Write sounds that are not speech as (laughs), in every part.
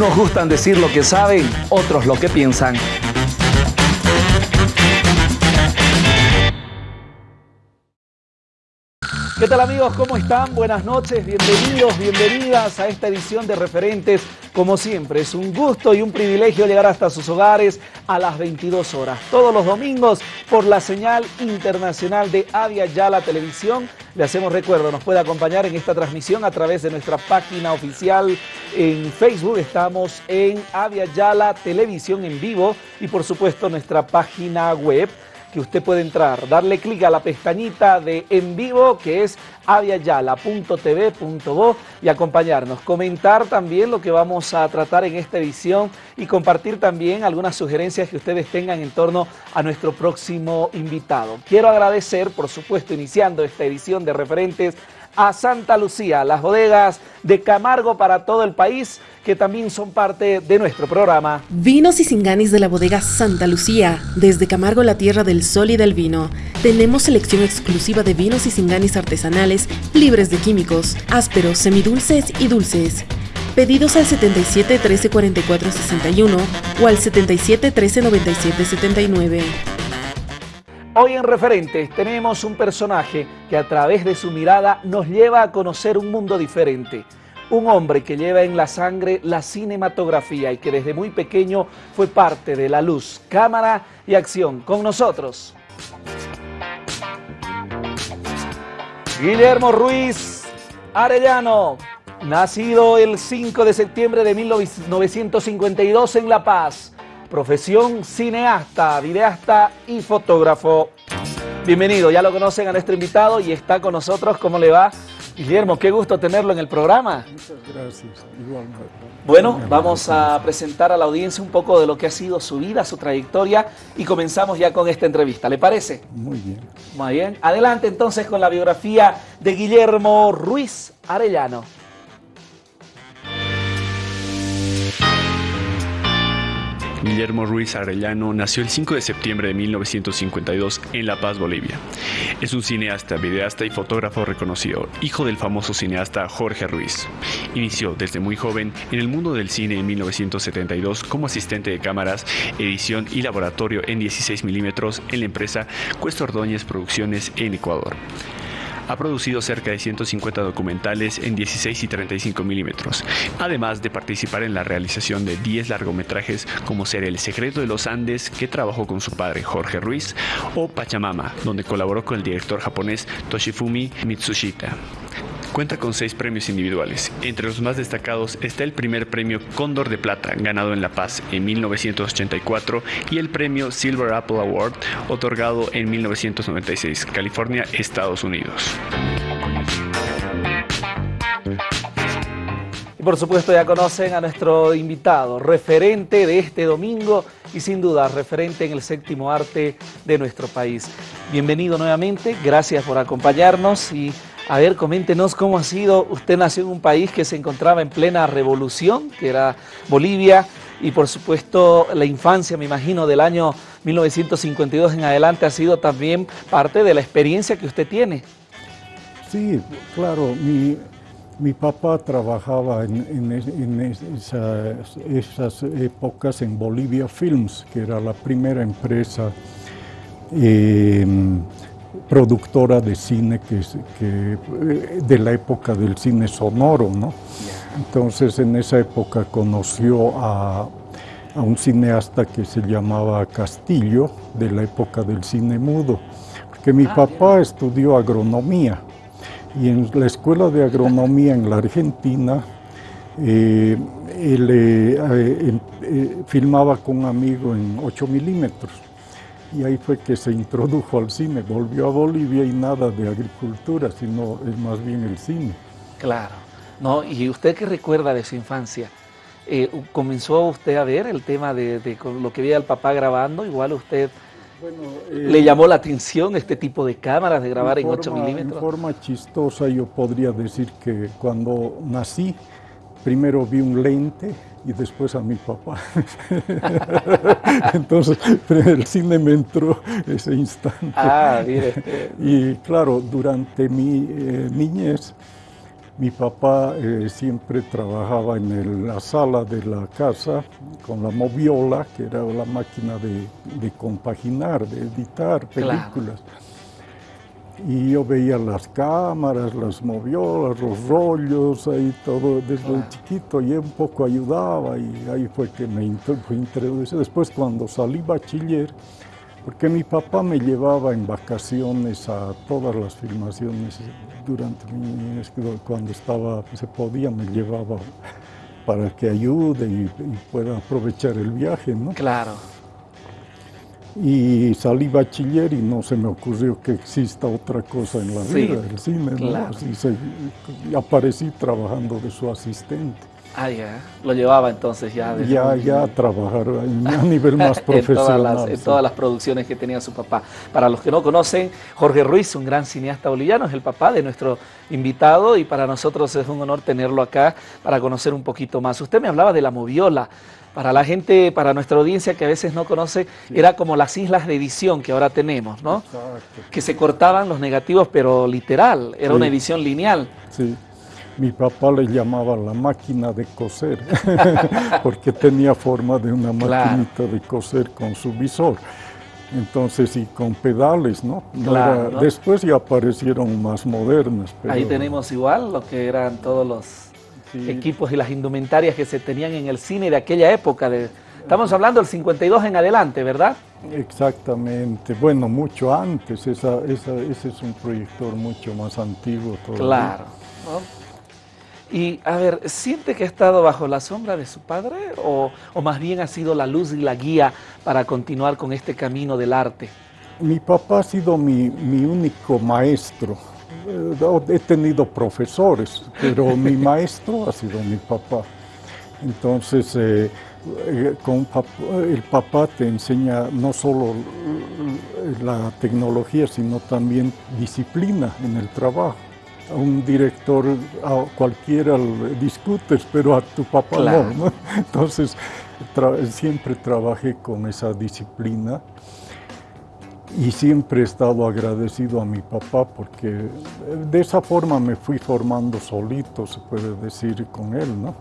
Unos gustan decir lo que saben, otros lo que piensan. ¿Qué tal amigos? ¿Cómo están? Buenas noches, bienvenidos, bienvenidas a esta edición de Referentes. Como siempre, es un gusto y un privilegio llegar hasta sus hogares a las 22 horas. Todos los domingos por la señal internacional de Avia Yala Televisión. Le hacemos recuerdo, nos puede acompañar en esta transmisión a través de nuestra página oficial en Facebook. Estamos en Avia Yala Televisión en vivo y por supuesto nuestra página web que usted puede entrar, darle clic a la pestañita de en vivo que es aviayala.tv.bo y acompañarnos, comentar también lo que vamos a tratar en esta edición y compartir también algunas sugerencias que ustedes tengan en torno a nuestro próximo invitado. Quiero agradecer, por supuesto, iniciando esta edición de referentes a Santa Lucía, las bodegas de Camargo para todo el país, que también son parte de nuestro programa. Vinos y Singanis de la bodega Santa Lucía, desde Camargo, la tierra del sol y del vino. Tenemos selección exclusiva de vinos y Singanis artesanales, libres de químicos, ásperos, semidulces y dulces. Pedidos al 77 13 44 61 o al 77 13 97 79. Hoy en Referentes tenemos un personaje que a través de su mirada nos lleva a conocer un mundo diferente. Un hombre que lleva en la sangre la cinematografía y que desde muy pequeño fue parte de la luz, cámara y acción. Con nosotros. Guillermo Ruiz Arellano, nacido el 5 de septiembre de 1952 en La Paz profesión cineasta, videasta y fotógrafo. Bienvenido, ya lo conocen a nuestro invitado y está con nosotros. ¿Cómo le va? Guillermo, qué gusto tenerlo en el programa. Muchas gracias, igualmente. Bueno, vamos a presentar a la audiencia un poco de lo que ha sido su vida, su trayectoria y comenzamos ya con esta entrevista. ¿Le parece? Muy bien. Muy bien. Adelante entonces con la biografía de Guillermo Ruiz Arellano. Guillermo Ruiz Arellano nació el 5 de septiembre de 1952 en La Paz, Bolivia. Es un cineasta, videasta y fotógrafo reconocido, hijo del famoso cineasta Jorge Ruiz. Inició desde muy joven en el mundo del cine en 1972 como asistente de cámaras, edición y laboratorio en 16 milímetros en la empresa Cuesta Ordóñez Producciones en Ecuador. Ha producido cerca de 150 documentales en 16 y 35 milímetros, además de participar en la realización de 10 largometrajes como ser El secreto de los Andes, que trabajó con su padre Jorge Ruiz, o Pachamama, donde colaboró con el director japonés Toshifumi Mitsushita. Cuenta con seis premios individuales. Entre los más destacados está el primer premio Cóndor de Plata, ganado en La Paz en 1984, y el premio Silver Apple Award, otorgado en 1996, California, Estados Unidos. Y por supuesto ya conocen a nuestro invitado, referente de este domingo y sin duda referente en el séptimo arte de nuestro país. Bienvenido nuevamente, gracias por acompañarnos y a ver, coméntenos cómo ha sido, usted nació en un país que se encontraba en plena revolución, que era Bolivia, y por supuesto la infancia, me imagino, del año 1952 en adelante ha sido también parte de la experiencia que usted tiene. Sí, claro, mi, mi papá trabajaba en, esas, épocas en Bolivia Films, que era la primera empresa eh, productora de cine que, que, de la época del cine sonoro, ¿no? Entonces en esa época conoció a, a, un cineasta que se llamaba Castillo, de la época del cine mudo, porque mi ah, papá bien. estudió agronomía y en la escuela de agronomía en la Argentina eh, él eh, eh, filmaba con un amigo en 8 milímetros y ahí fue que se introdujo al cine. Volvió a Bolivia y nada de agricultura, sino es más bien el cine. Claro. No, ¿Y usted qué recuerda de su infancia? Eh, ¿Comenzó usted a ver el tema de, de, lo que veía el papá grabando? Igual usted bueno, eh, le llamó la atención este tipo de cámaras de grabar en, en forma, 8 milímetros. En forma chistosa yo podría decir que cuando nací, primero vi un lente y después a mi papá. (laughs) Entonces, el cine me entró ese instante. Ah, mire. Y claro, durante mi eh, niñez, Mi papá eh, siempre trabajaba en la sala de la casa con la moviola, que era la máquina de, compaginar, de editar películas. Y yo veía las cámaras, las moviolas, los rollos, ahí todo desde chiquito, y un poco ayudaba y ahí fue que me introducí. Después cuando salí bachiller, porque mi papá me llevaba en vacaciones a todas las filmaciones durante mi cuando estaba, se podía, me llevaba para que ayude y, pueda aprovechar el viaje, ¿no? Claro. Y salí bachiller y no se me ocurrió que exista otra cosa en la vida, el cine, ¿no? Así y aparecí trabajando de su asistente. Ah, ya. Lo llevaba entonces ya. Ya, ya a trabajar a nivel más (laughs) profesional. en, todas las, producciones que tenía su papá. Para los que no conocen, Jorge Ruiz, un gran cineasta boliviano, es el papá de nuestro invitado y para nosotros es un honor tenerlo acá para conocer un poquito más. Usted me hablaba de la moviola. Para la gente, para nuestra audiencia que a veces no conoce, era como las islas de edición que ahora tenemos, ¿no? Exacto. Que se cortaban los negativos, pero literal, era una edición lineal. Sí. Mi papá le llamaba la máquina de coser, (laughs) porque tenía forma de una maquinita de coser con su visor. Entonces, y con pedales, ¿no? Después ya aparecieron más modernas. Ahí tenemos igual lo que eran todos los equipos y las indumentarias que se tenían en el cine de aquella época. De... Estamos hablando del 52 en adelante, ¿verdad? Exactamente. Bueno, mucho antes. Esa, ese es un proyector mucho más antiguo todavía. Claro. Y a ver, ¿siente que ha estado bajo la sombra de su padre o, más bien ha sido la luz y la guía para continuar con este camino del arte? Mi papá ha sido mi, único maestro. He tenido profesores, pero mi maestro ha sido mi papá. Entonces, eh, eh, con el papá te enseña no solo la tecnología, sino también disciplina en el trabajo. A un director, a cualquiera discutes, pero a tu papá no, Entonces, siempre trabajé con esa disciplina y siempre he estado agradecido a mi papá porque de esa forma me fui formando solito, se puede decir, con él, ¿no?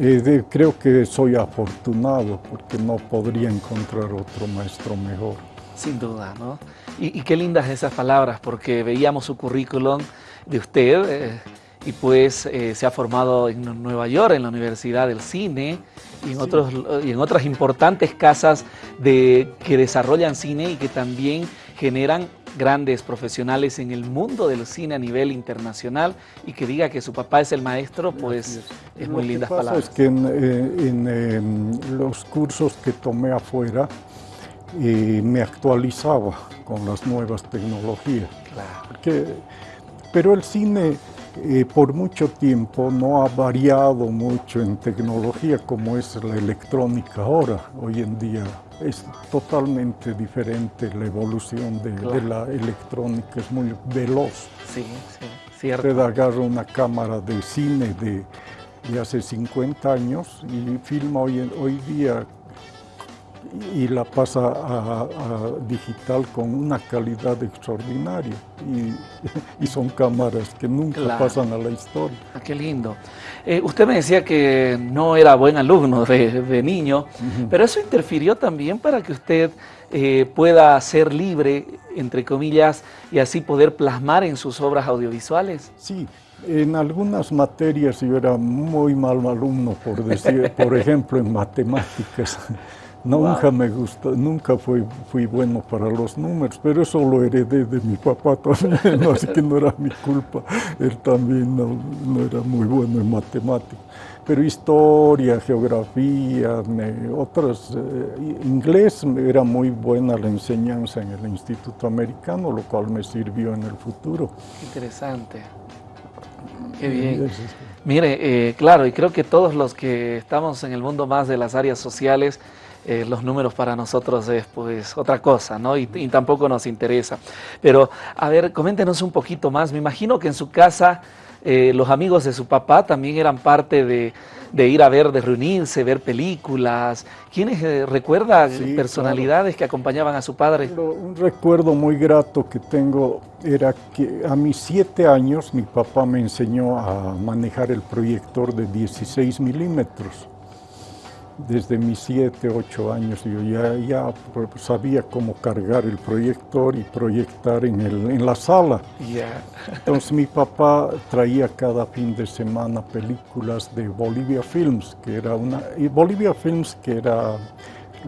Eh, creo que soy afortunado porque no podría encontrar otro maestro mejor. Sin duda, ¿no? Y, y qué lindas esas palabras, porque veíamos su currículum de usted eh, y pues eh, se ha formado en Nueva York, en la Universidad del Cine y en, otros, y en otras importantes casas de, que desarrollan cine y que también generan grandes profesionales en el mundo del cine a nivel internacional y que diga que su papá es el maestro, pues es, muy lindas palabras. Es que en, eh, em, los cursos que tomé afuera me actualizaba con las nuevas tecnologías. Claro. Pero el cine eh, por mucho tiempo no ha variado mucho en tecnología como es la electrónica ahora. Hoy en día es totalmente diferente la evolución de, la electrónica, es muy veloz. Sí, sí, cierto. Usted agarra una cámara de cine de, hace 50 años y filma hoy, hoy día y la pasa a, digital con una calidad extraordinaria y, (laughs) son cámaras que nunca pasan a la historia. Ah, qué lindo. Eh, usted me decía que no era buen alumno de, niño, pero eso interfirió también para que usted eh, pueda ser libre, entre comillas, y así poder plasmar en sus obras audiovisuales. Sí, en algunas materias yo era muy mal alumno, por decir, por (laughs) ejemplo, en matemáticas. Nunca me gustó, nunca fui, fui bueno para los números, pero eso lo heredé de mi papá también, (laughs) así que no era mi culpa. Él también no, era muy bueno en matemáticas. Pero historia, geografía, otras, eh, inglés era muy buena la enseñanza en el Instituto Americano, lo cual me sirvió en el futuro. Interesante. Qué bien. Mire, eh, claro, y creo que todos los que estamos en el mundo más de las áreas sociales, eh, los números para nosotros es pues otra cosa, ¿no? Y, tampoco nos interesa. Pero, a ver, coméntenos un poquito más. Me imagino que en su casa eh, los amigos de su papá también eran parte de, ir a ver, de reunirse, ver películas. ¿Quiénes eh, recuerda personalidades que acompañaban a su padre? Un recuerdo muy grato que tengo era que a mis siete años mi papá me enseñó a manejar el proyector de 16 milímetros desde mis 7, 8 años yo ya, ya sabía cómo cargar el proyector y proyectar en, el, en la sala. Entonces mi papá traía cada fin de semana películas de Bolivia Films, que era una... Y Bolivia Films que era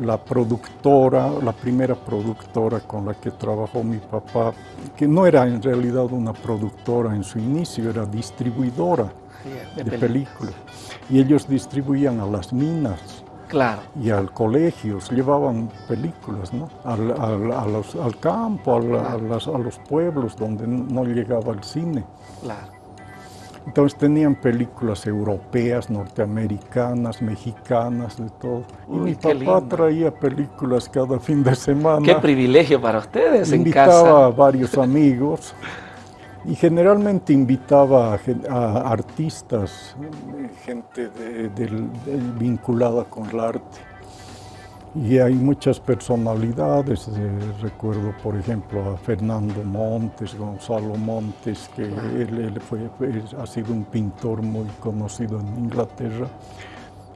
la productora, la primera productora con la que trabajó mi papá, que no era en realidad una productora en su inicio, era distribuidora de, películas. Y ellos distribuían a las minas claro. y al colegio, llevaban películas ¿no? al, al, campo, a, los pueblos donde no llegaba el cine. Claro. Entonces tenían películas europeas, norteamericanas, mexicanas, de todo. y mi papá traía películas cada fin de semana. Qué privilegio para ustedes Invitaba en casa. a varios amigos. (laughs) Y generalmente invitaba a, artistas, gente vinculada con el arte. Y hay muchas personalidades, eh, recuerdo por ejemplo a Fernando Montes, Gonzalo Montes, que él, fue, ha sido un pintor muy conocido en Inglaterra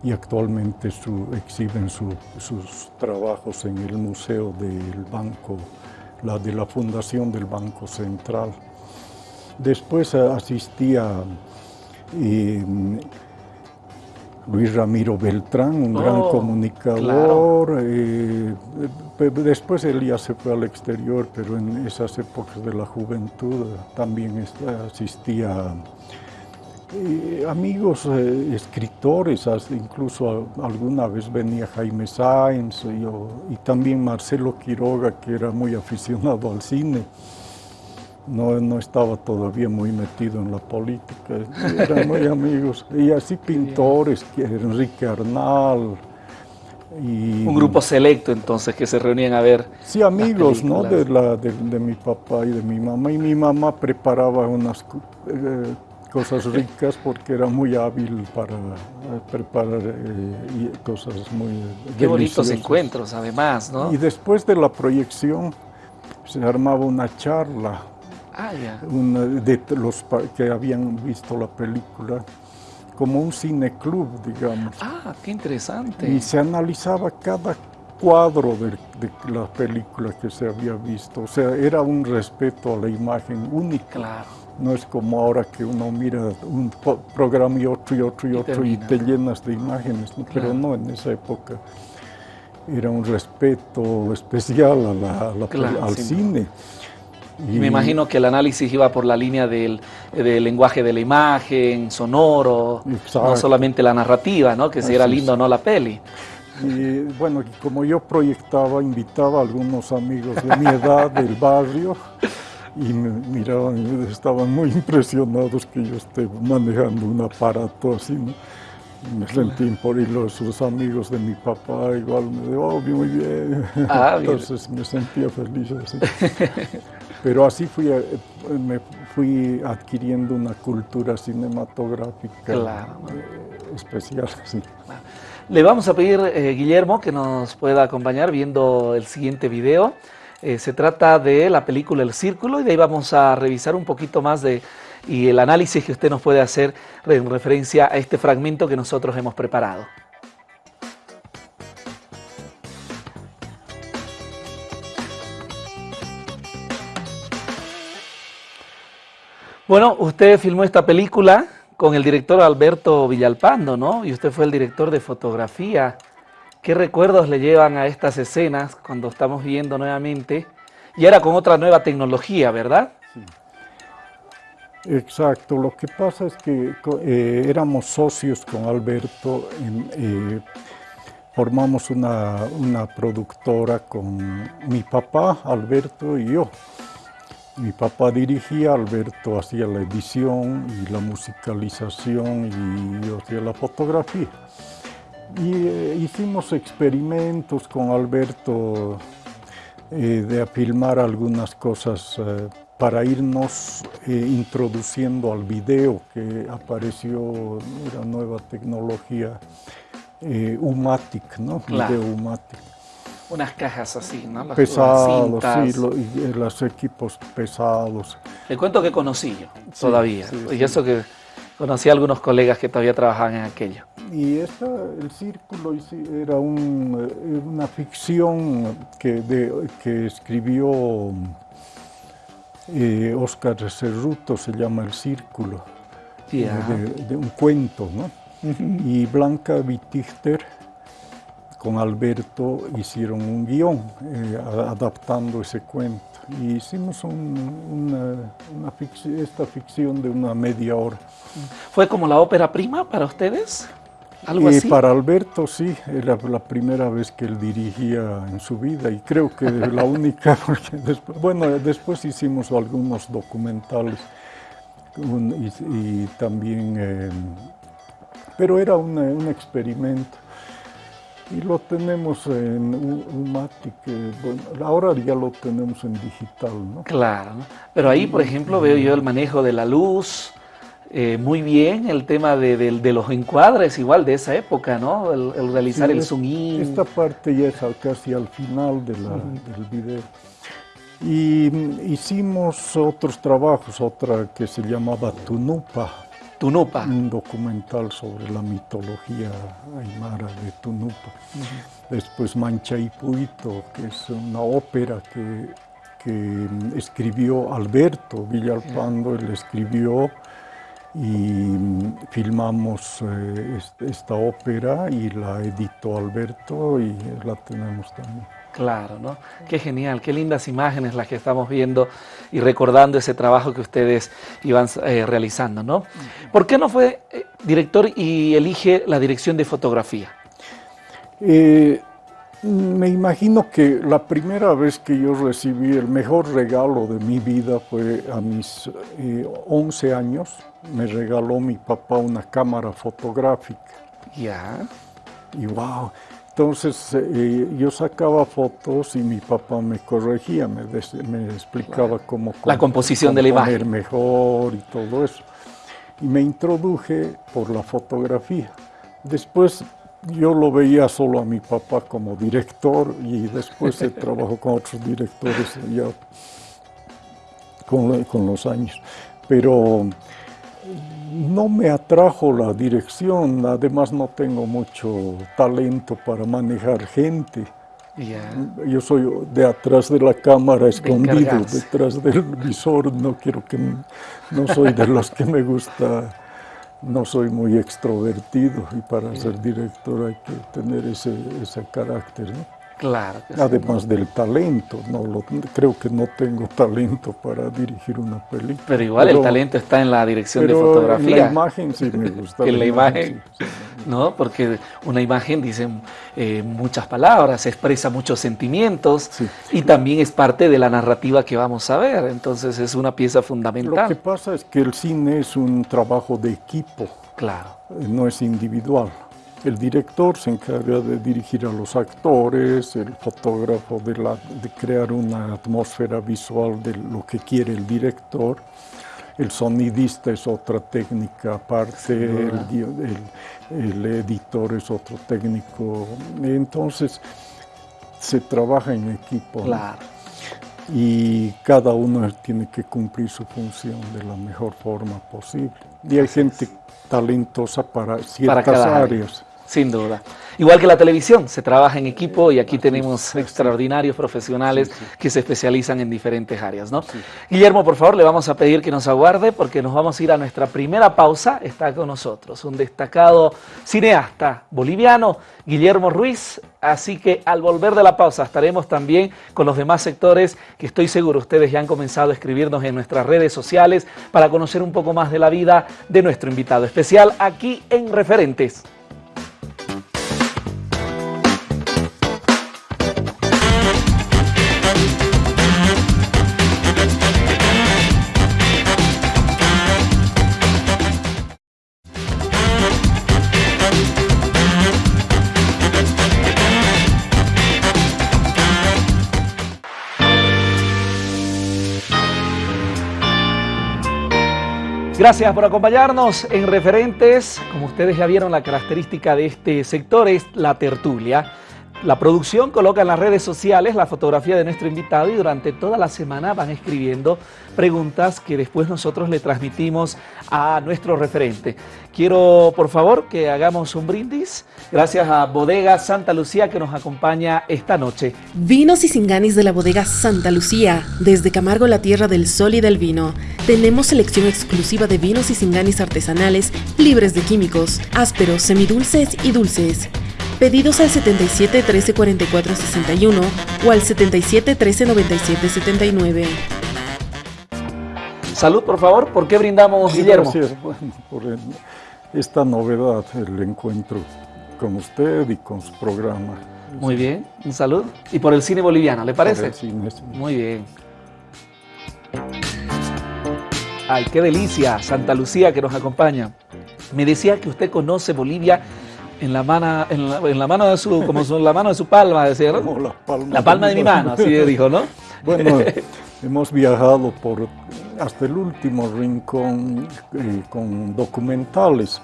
y actualmente su, exhiben sus trabajos en el Museo del Banco, la de la Fundación del Banco Central. Después asistía Luis Ramiro Beltrán, un gran oh, comunicador. Eh, después él ya se fue al exterior, pero en esas épocas de la juventud también asistía eh, amigos eh, escritores, incluso alguna vez venía Jaime Sáenz y también Marcelo Quiroga, que era muy aficionado al cine no, no estaba todavía muy metido en la política, eran muy amigos. Y así pintores, Enrique Arnal. Y, Un grupo selecto entonces que se reunían a ver. Sí, amigos ¿no? de, la, de, mi papá y de mi mamá. Y mi mamá preparaba unas eh, cosas ricas porque era muy hábil para eh, preparar eh, cosas muy Qué bonitos encuentros además, ¿no? Y después de la proyección se armaba una charla Ah, de los que habían visto la película, como un cineclub, digamos. Ah, qué interesante. Y se analizaba cada cuadro de, la película que se había visto. O sea, era un respeto a la imagen única. Claro. No es como ahora que uno mira un programa y otro y otro y, otro y te llenas de imágenes, pero no en esa época. Era un respeto especial a la, al cine. Y me imagino que el análisis iba por la línea del, lenguaje de la imagen, sonoro, no solamente la narrativa, ¿no? que si era lindo o no la peli. Y bueno, como yo proyectaba, invitaba a algunos amigos de mi edad (laughs) del barrio y me miraban y estaban muy impresionados que yo esté manejando un aparato así, ¿no? Me sentí por y los, amigos de mi papá igual me dijeron, oh, muy bien. Ah, Entonces me sentía feliz así. (laughs) Pero así fui, eh, me fui adquiriendo una cultura cinematográfica eh, especial. (laughs) Le vamos a pedir, eh, Guillermo, que nos pueda acompañar viendo el siguiente video. se trata de la película El Círculo y de ahí vamos a revisar un poquito más de y el análisis que usted nos puede hacer en referencia a este fragmento que nosotros hemos preparado. Bueno, usted filmó esta película con el director Alberto Villalpando, ¿no? Y usted fue el director de fotografía. ¿Qué recuerdos le llevan a estas escenas cuando estamos viendo nuevamente? Y era con otra nueva tecnología, ¿verdad? Sí. Exacto, lo que pasa es que eh, éramos socios con Alberto, eh, formamos una, una productora con mi papá, Alberto y yo. Mi papá dirigía, Alberto hacía la edición y la musicalización y yo hacía la fotografía. Y eh, hicimos experimentos con Alberto eh, de filmar algunas cosas eh, para irnos introduciendo al video que apareció, era nueva tecnología, Umatic, ¿no? Claro. Video Umatic. Unas cajas así, ¿no? Las, Pesados, las sí, cintas. lo- y, eh, los equipos pesados. Le cuento que conocí yo Sí, todavía. sí, y sí. eso que conocí a algunos colegas que todavía trabajaban en aquello. Y esta, el círculo era un, eh, una ficción que, de- que escribió eh, Oscar Cerruto, se llama El Círculo, eh, de, de un cuento, ¿no? Y Blanca Wittichter con Alberto hicieron un guion eh, adaptando ese cuento. Y hicimos un- una, una esta ficción de una media hora. ¿Fue como la ópera prima para ustedes? ¿Algo Y así? para Alberto sí, era la primera vez que él dirigía en su vida y creo que la única, (laughs) porque después, bueno, después hicimos algunos documentales un- y, y también, eh, pero era una- un experimento. Y lo tenemos en Umatic, bueno, ahora ya lo tenemos en digital, ¿no? Claro. Pero ahí, por ejemplo, veo yo el manejo de la luz, eh, muy bien, el tema de, los encuadres, igual de esa época, ¿no? El, el realizar Sí, el zoom in. Esta parte ya es casi al final de la- del video. Y mm, hicimos otros trabajos, otra que se llamaba Tunupa, Tunupa. un documental sobre la mitología aymara de Tunupa. Después Mancha y Puito, que es una ópera que, que escribió Alberto Villalpando, él escribió y filmamos eh, est- esta ópera y la editó Alberto y la tenemos también. Claro, ¿no? Qué genial, qué lindas imágenes las que estamos viendo y recordando ese trabajo que ustedes iban eh, realizando, ¿no? ¿Por qué no fue eh, director y elige la dirección de fotografía? Eh, me imagino que la primera vez que yo recibí el mejor regalo de mi vida fue a mis eh, 11 años. Me regaló mi papá una cámara fotográfica. Ya. Y wow. Entonces eh, yo sacaba fotos y mi papá me corregía, me, des- me explicaba cómo, La composición de la cómo poner imagen. mejor y todo eso. Y me introduje por la fotografía. Después yo lo veía solo a mi papá como director y después he (laughs) trabajado con otros directores ya con, con los años. Pero no me atrajo la dirección, además no tengo mucho talento para manejar gente. Yo soy de atrás de la cámara, escondido, detrás del visor, no quiero que, no soy de los que me gusta, no soy muy extrovertido y para ser director hay que tener ese, ese carácter, ¿no? Claro. que sí. Además del talento, no lo- creo que no tengo talento para dirigir una película. Pero igual el talento está en la dirección de pero En fotografía. la imagen sí me gusta. (laughs) En la imagen. sí, sí. ¿no? Porque una imagen dice eh, muchas palabras, expresa muchos sentimientos y también es parte de la narrativa que vamos a ver. Entonces es una pieza Lo que fundamental. pasa es que el cine es un trabajo de equipo, Claro, no es individual. El director se encarga de dirigir a los actores, el fotógrafo de, la- de crear una atmósfera visual de lo que quiere el director, el sonidista es otra técnica aparte, el, guio- el- el editor es otro técnico. Entonces se trabaja en equipo. ¿no? claro. y cada uno tiene que cumplir su función de la mejor forma posible. Y hay gente talentosa para ciertas cada área. Sin duda. Igual que la televisión, se trabaja en equipo y aquí tenemos extraordinarios profesionales que se especializan en diferentes áreas, ¿no? Guillermo, por favor, le vamos a pedir que nos aguarde porque nos vamos a ir a nuestra primera pausa. Está con nosotros un destacado cineasta boliviano, Guillermo Ruiz. Así que al volver de la pausa estaremos también con los demás sectores que estoy seguro ustedes ya han comenzado a escribirnos en nuestras redes sociales para conocer un poco más de la vida de nuestro invitado especial aquí en Referentes. Gracias por acompañarnos en Referentes. Como ustedes ya vieron, la característica de este sector es la tertulia. La producción coloca en las redes sociales la fotografía de nuestro invitado y durante toda la semana van escribiendo preguntas que después nosotros le transmitimos a nuestro referente. Quiero, por favor, que hagamos un brindis. Gracias a Bodega Santa Lucía que nos acompaña esta noche. Vinos y singanis de la Bodega Santa Lucía. Desde Camargo, la tierra del sol y del vino. Tenemos selección exclusiva de vinos y singanis artesanales libres de químicos, ásperos, semidulces y dulces. Pedidos al 77 13 44 61 o al 77 13 97 79. Salud, por favor. ¿Por qué brindamos, Guillermo? Gracias por esta novedad, el encuentro con usted y con su programa. Muy bien, un salud. Y por el cine boliviano, ¿le parece? el cine, sí. Muy bien. Ay, qué delicia, Santa Lucía que nos acompaña. Me decía que usted conoce Bolivia en la mano, en la, mano de su, como en la mano de su palma, decía, ¿no? la palma, la palma de, mi mano, así dijo, ¿no? (laughs) Bueno, (laughs) hemos viajado por hasta el último rincón eh, con documentales,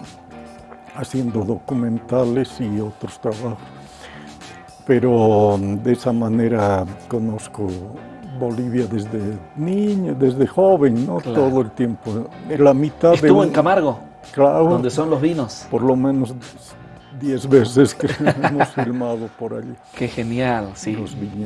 haciendo documentales y otros trabajos. Pero de esa manera conozco Bolivia desde niño, desde joven, ¿no? Todo el tiempo. La mitad ¿Estuvo en Camargo? Claro. Donde son los vinos. Por lo menos diez veces que (laughs) hemos filmado por allí. Qué genial, sí.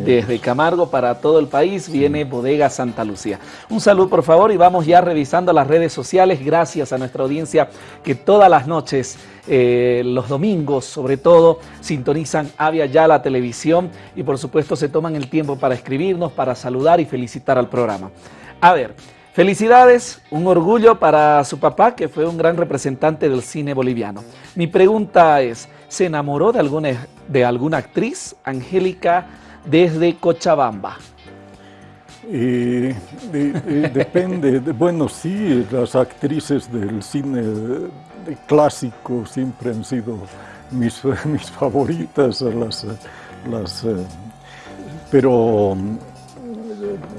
Desde Camargo para todo el país viene Bodega Santa Lucía. Un saludo por favor y vamos ya revisando las redes sociales. Gracias a nuestra audiencia que todas las noches, eh, los domingos sobre todo, sintonizan Avia Ya la televisión y por supuesto se toman el tiempo para escribirnos, para saludar y felicitar al programa. A ver, Felicidades, un orgullo para su papá, que fue un gran representante del cine boliviano. Mi pregunta es, ¿se enamoró de alguna, de alguna actriz, Angélica, desde Cochabamba? Depende, bueno, sí, las actrices del cine clásico siempre han sido mis, mis favoritas, las, las, eh, pero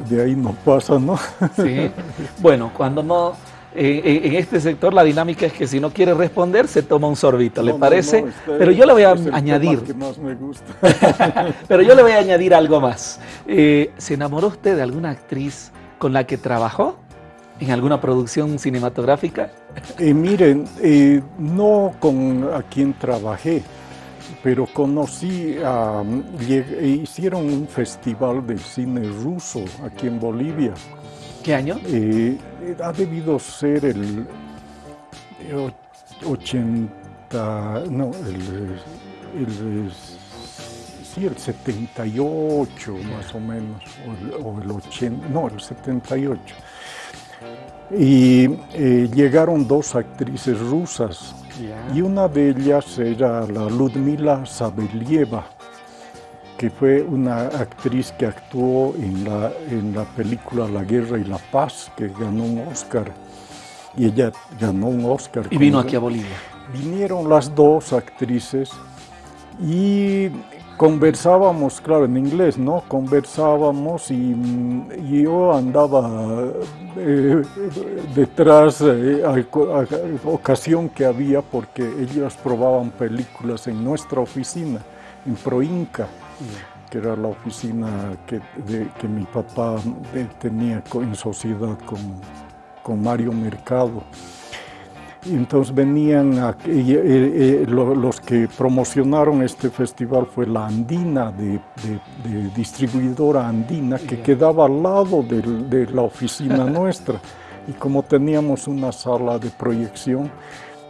de ahí no pasa, ¿no? Sí. Bueno, cuando no, eh, eh, en este sector la dinámica es que si no quiere responder se toma un sorbito, ¿le parece? Pero yo le voy a añadir. Que más me gusta. (laughs) Pero yo le voy a añadir algo más. Eh, ¿Se enamoró usted de alguna actriz con la que trabajó? ¿En alguna producción cinematográfica? miren, no con a quien trabajé, pero conocí, hicieron un festival de cine ruso aquí en Bolivia. ¿Qué año? Eh, ha debido ser el 80, no, el, sí, el 78 más o menos, o el, 80, no, el 78. Y eh, llegaron dos actrices rusas y una de ellas era la Ludmila Sabelieva, que fue una actriz que actuó en la, en la película La Guerra y la Paz, que ganó un Oscar. Y ella ganó un Oscar. Y vino aquí a Bolivia. Vinieron las dos actrices y conversábamos, claro, en inglés, ¿no? Conversábamos y, yo andaba eh, detrás, eh, a, ocasión que había, porque ellos probaban películas en nuestra oficina, en Proinca, que era la oficina que, que mi papá tenía en sociedad con, con Mario Mercado. Entonces venían, eh, los que promocionaron este festival fue la Andina, de, distribuidora Andina, que quedaba al lado de, la oficina (laughs) nuestra. Y como teníamos una sala de proyección,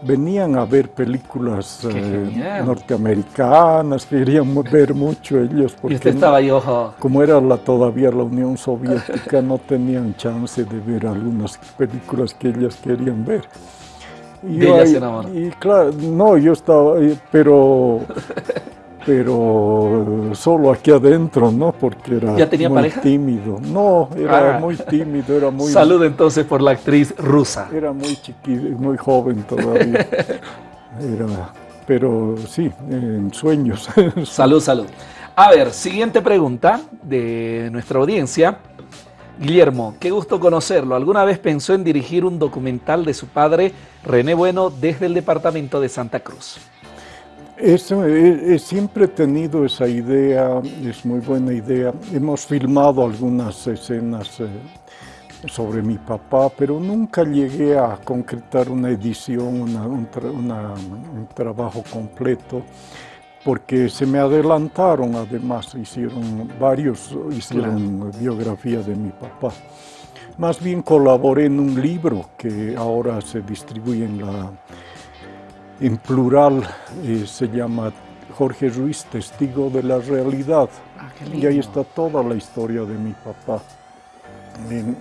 venían a ver películas eh, norteamericanas, querían ver mucho ellos. Porque ¿Y usted estaba ahí, ojo? Como era la, todavía la Unión Soviética, no tenían chance de ver algunas películas que ellas querían ver. Y, ella se enamoró. Y claro, no, yo estaba, pero, (laughs) pero solo aquí adentro, ¿no? Porque era ¿Ya tenía muy pareja? tímido. No, era ah. muy tímido, era muy... Salud entonces por la actriz rusa. Era muy chiquito, muy joven todavía. (laughs) Era, pero sí, en sueños. Salud, salud. A ver, siguiente pregunta de nuestra audiencia. Guillermo, qué gusto conocerlo. ¿Alguna vez pensó en dirigir un documental de su padre, René Bueno, desde el departamento de Santa Cruz? Eso, he, siempre he tenido esa idea, es muy buena idea. Hemos filmado algunas escenas eh, sobre mi papá, pero nunca llegué a concretar una edición, un, trabajo completo, porque se me adelantaron, además hicieron varios, hicieron biografía de mi papá. Más bien colaboré en un libro que ahora se distribuye en, la, en plural, eh, se llama Jorge Ruiz, Testigo de la Realidad. Ah, y ahí está toda la historia de mi papá.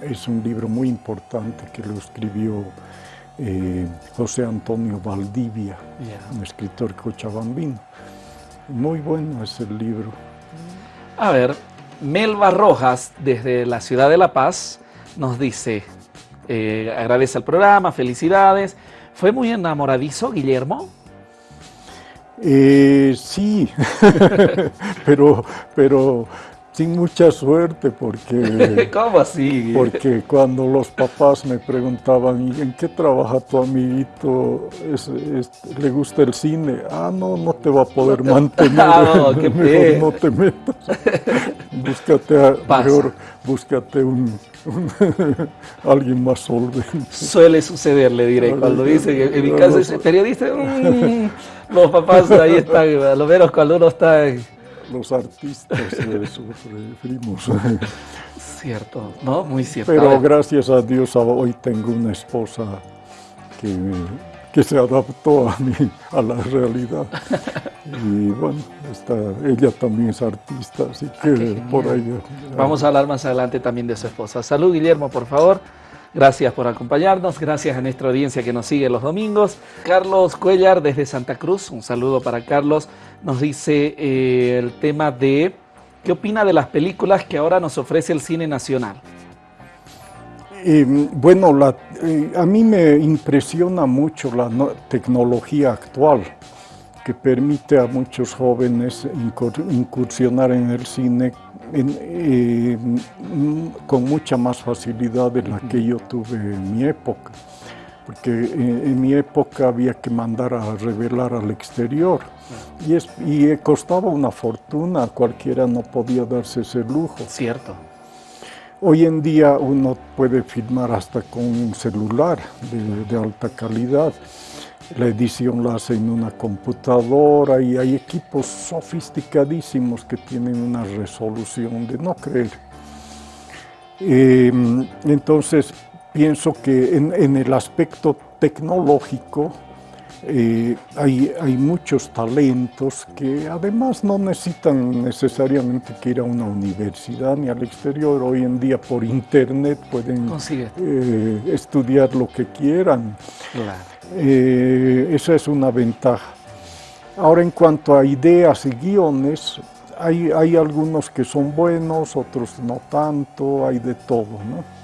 Es un libro muy importante que lo escribió eh, José Antonio Valdivia, un escritor cochabambino. Muy bueno es el libro. A ver, Melba Rojas, desde la ciudad de La Paz, nos dice, eh, agradece al programa, felicidades. ¿Fue muy enamoradizo, Guillermo? Eh, sí, (laughs) pero, pero sin mucha suerte porque... (laughs) ¿Cómo así? Porque cuando los papás me preguntaban, ¿en qué trabaja tu amiguito? ¿Le gusta el cine? Ah, no, no te va a poder mantener. (laughs) Ah, (laughs) no, qué mejor no te metas. búscate, a, mejor, búscate un, alguien más solvente. Suele suceder, le diré, cuando dice, en mi caso es periodista, mm, los papás ahí están, lo menos cuando uno está los artistas sufrimos. (laughs) Cierto, ¿no? Muy cierto. Pero gracias a Dios hoy tengo una esposa que, que se adaptó a mí, a la realidad. (laughs) Y bueno, está, ella también es artista, así que ah, por ahí... Vamos a hablar más adelante también de su esposa. Salud, Guillermo, por favor. Gracias por acompañarnos, gracias a nuestra audiencia que nos sigue los domingos. Carlos Cuellar desde Santa Cruz, un saludo para Carlos, nos dice eh, el tema de qué opina de las películas que ahora nos ofrece el cine nacional. bueno, eh, a mí me impresiona mucho la tecnología actual que permite a muchos jóvenes incursionar en el cine eh, con mucha más facilidad de la que yo tuve en mi época, porque en, mi época había que mandar a revelar al exterior y, es, y costaba una fortuna, cualquiera no podía darse ese lujo. Cierto. Hoy en día uno puede filmar hasta con un celular de, de alta calidad la edición la hace en una computadora y hay equipos sofisticadísimos que tienen una resolución de no creer. Em, entonces, pienso que en, el aspecto tecnológico eh, hay, hay, muchos talentos que además no necesitan necesariamente que ir a una universidad ni al exterior. Hoy en día por internet pueden eh, estudiar lo que quieran. Claro. Eh, esa es una ventaja. Ahora en cuanto a ideas y guiones, hay, hay, algunos que son buenos, otros no tanto, hay de todo, ¿no?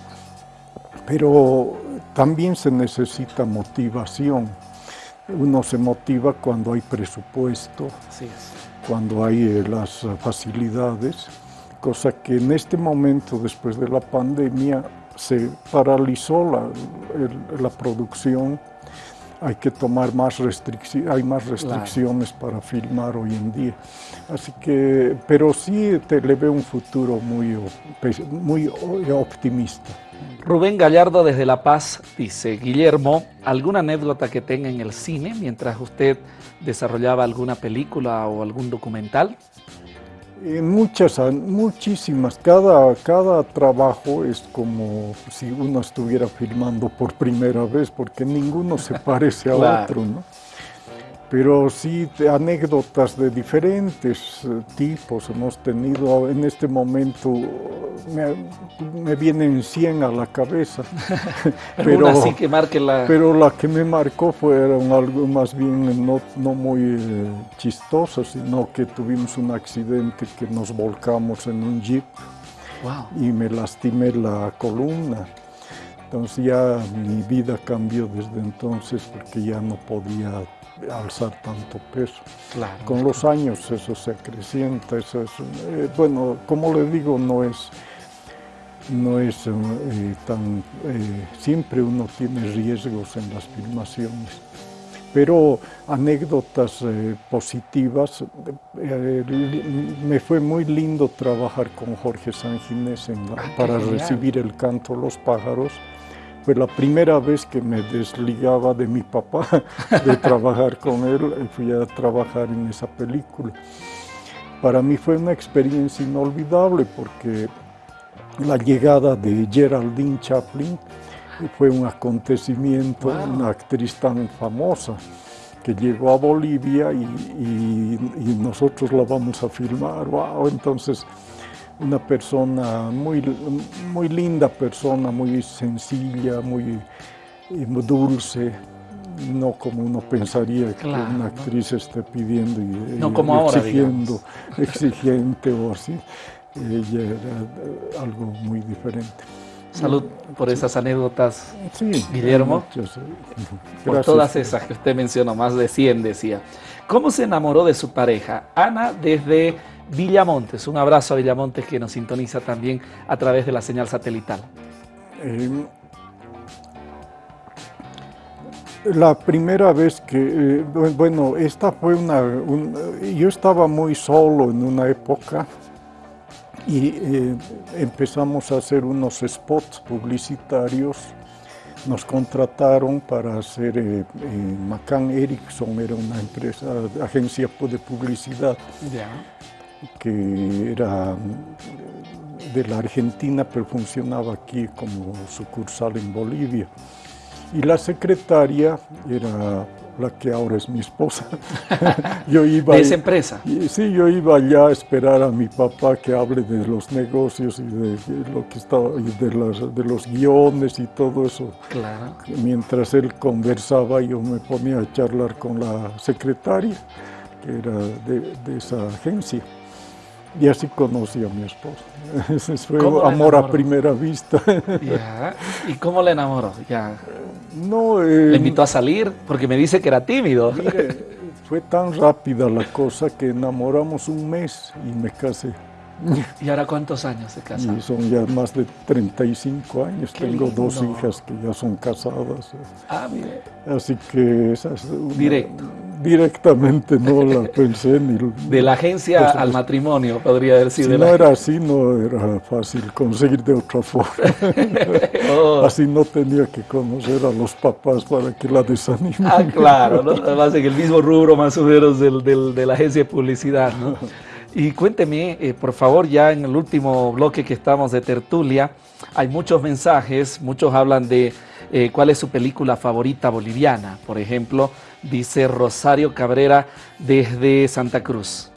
Pero también se necesita motivación. Uno se motiva cuando hay presupuesto, cuando hay eh, las facilidades, cosa que en este momento, después de la pandemia, se paralizó la, la producción hay que tomar más restricciones, hay más restricciones para filmar hoy en día. Así que, pero sí te le veo un futuro muy, muy optimista. Rubén Gallardo desde La Paz dice, Guillermo, ¿alguna anécdota que tenga en el cine mientras usted desarrollaba alguna película o algún documental? muchas, muchísimas. Cada, cada trabajo es como si uno estuviera filmando por primera vez, porque ninguno se (laughs) parece a otro, ¿no? Pero sí anécdotas de diferentes eh, tipos hemos tenido. En este momento me, vienen 100 a la cabeza. (laughs) (laughs) pero, así que marque la... pero la que me marcó fueron algo más bien no, no muy eh, chistoso, sino que tuvimos un accidente que nos volcamos en un jeep y me lastimé la columna. Entonces ya mi vida cambió desde entonces porque ya no podía alzar tanto peso. Con los años eso se acrecienta, eso es, eh, bueno, como le digo, no es, no es eh, tan... Eh, siempre uno tiene riesgos en las filmaciones. Pero anécdotas positivas, me fue muy lindo trabajar con Jorge Sanginés ah, para recibir el canto Los pájaros. Fue la primera vez que me desligaba de mi papá (laughs) de trabajar con él, fui a trabajar en esa película. Para mí fue una experiencia inolvidable porque la llegada de Geraldine Chaplin fue un acontecimiento, una actriz tan famosa que llegó a Bolivia y, nosotros la vamos a filmar. Wow, entonces una persona muy, muy linda persona, muy sencilla, muy eh, dulce, no como uno pensaría que una actriz esté pidiendo y, no como exigiendo, exigente o así ella era algo muy diferente. Salud por esas anécdotas, Guillermo. Por todas esas que usted mencionó, más de 100 decía. ¿Cómo se enamoró de su pareja? Ana desde Villamontes. Un abrazo a Villamontes que nos sintoniza también a través de la señal satelital. Em, la primera vez que, eh, bueno, esta fue una, yo estaba muy solo en una época y eh, empezamos a hacer unos spots publicitarios. Nos contrataron para hacer, eh, eh McCann Erickson era una empresa, agencia de publicidad, que era de la Argentina, pero funcionaba aquí como sucursal en Bolivia. Y la secretaria era la que ahora es mi esposa. (laughs) yo iba ¿De esa empresa? sí, yo iba allá a esperar a mi papá que hable de los negocios y de, lo que estaba, y de, los, de los guiones y todo eso. Claro. Mientras él conversaba, yo me ponía a charlar con la secretaria, que era de, de esa agencia. Y así conocí a mi esposa. (laughs) Ese fue amor a primera vista. (laughs) ¿Y cómo le enamoró? Ya. No, ¿Le eh, invitó a salir? Porque me dice que era tímido. fue tan rápida la cosa que enamoramos un mes y me casé. (laughs) ¿Y ahora cuántos años se casaron? son ya más de 35 años. Tengo dos hijas que ya son casadas. Ah, mire. Así que esa es Directo. Directamente no la pensé ni... De la agencia al matrimonio, podría decir. Si no era así, no era fácil conseguir de otra forma. (laughs) Oh. Así no tenía que conocer a los papás para que la desanimen. Ah, claro, ¿no? además en el mismo rubro más o menos del, de la agencia de publicidad, ¿no? Y cuénteme, eh, por favor, ya en el último bloque que estamos de tertulia, hay muchos mensajes, muchos hablan de eh, cuál es su película favorita boliviana. Por ejemplo, dice Rosario Cabrera desde Santa Cruz.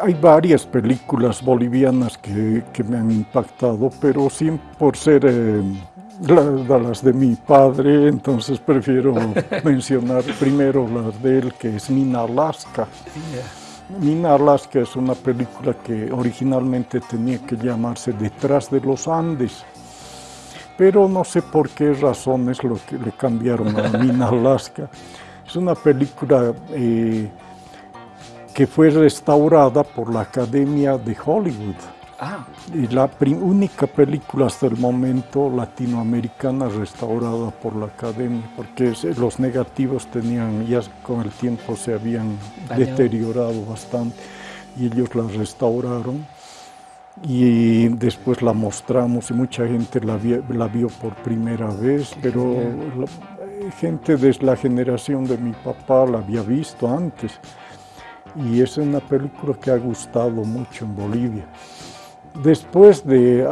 Hay varias películas bolivianas que, me han impactado, pero sin por ser eh, las de mi padre, entonces prefiero (laughs) mencionar primero las de él, que es Mina Alaska. Mina Alaska es una película que originalmente tenía que llamarse Detrás de los Andes, pero no sé por qué razones lo que le cambiaron a (laughs) Mina Alaska. Es una película eh, que fue restaurada por la Academia de Hollywood. Ah. Y la única película hasta el momento latinoamericana restaurada por la Academia, porque los negativos tenían, ya con el tiempo se habían deteriorado bastante y ellos la restauraron y después la mostramos y mucha gente la, la vio por primera vez, pero gente de la generación de mi papá la había visto antes. Y es una película que ha gustado mucho en Bolivia. Después de,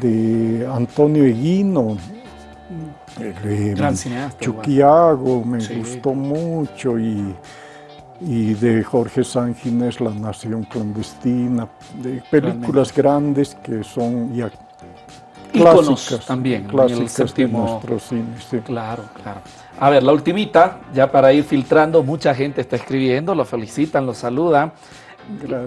de, Antonio Eguino, Chuquiago me gustó mucho y, y de Jorge Sanginés, La Nación Clandestina, de películas grandes que son ya clásicas. también, clásicas de nuestro cine. Claro, claro. A ver, la ultimita, ya para ir filtrando, mucha gente está escribiendo, lo felicitan, lo saludan.